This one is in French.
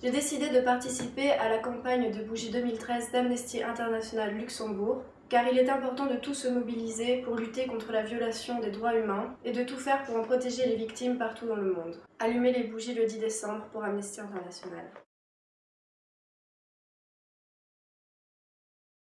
J'ai décidé de participer à la campagne de bougie 2013 d'Amnesty International Luxembourg car il est important de tous se mobiliser pour lutter contre la violation des droits humains et de tout faire pour en protéger les victimes partout dans le monde. Allumez les bougies le 10 décembre pour Amnesty International.